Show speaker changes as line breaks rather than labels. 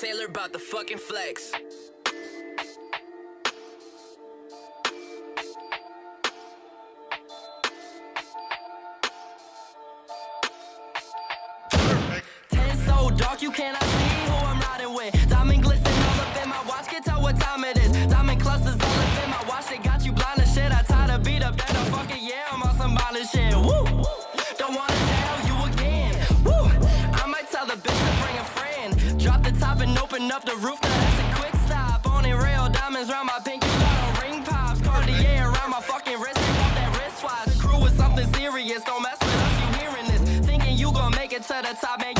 Taylor about the fucking flex.
Ten so dark you cannot see who I'm riding with. Diamond glisten all up in my watch, can tell what time it is. Diamond clusters all up in my watch, they got you blind as shit. I tied a beat up, that fucking yeah, I'm on some violent shit. Woo! Don't wanna Drop the top and open up the roof, now that's a quick stop. Only real diamonds round my pinky, got ring pops. Cartier around my fucking wrist, take off that wristwatch. The Crew is something serious, don't mess with us, you hearing this. Thinking you gon' make it to the top, man,